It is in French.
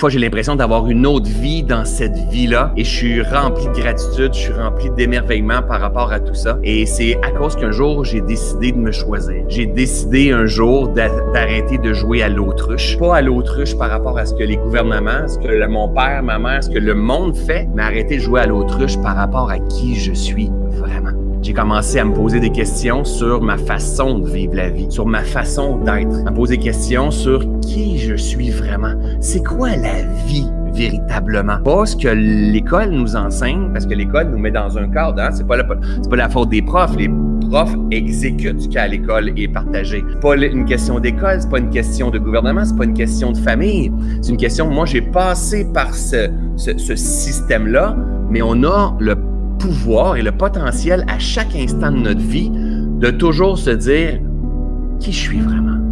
fois, j'ai l'impression d'avoir une autre vie dans cette vie-là et je suis rempli de gratitude, je suis rempli d'émerveillement par rapport à tout ça. Et c'est à cause qu'un jour, j'ai décidé de me choisir. J'ai décidé un jour d'arrêter de jouer à l'autruche. Pas à l'autruche par rapport à ce que les gouvernements, ce que mon père, ma mère, ce que le monde fait, mais arrêter de jouer à l'autruche par rapport à qui je suis j'ai commencé à me poser des questions sur ma façon de vivre la vie, sur ma façon d'être, à me poser des questions sur qui je suis vraiment. C'est quoi la vie véritablement? Pas ce que l'école nous enseigne, parce que l'école nous met dans un cadre. Hein? C'est pas, la faute des profs. Les profs exécutent ce qu'à l'école est partagé. Pas une question d'école, c'est pas une question de gouvernement, c'est pas une question de famille. C'est une question. Moi, j'ai passé par ce système-là, mais on a le pouvoir et le potentiel à chaque instant de notre vie de toujours se dire qui je suis vraiment?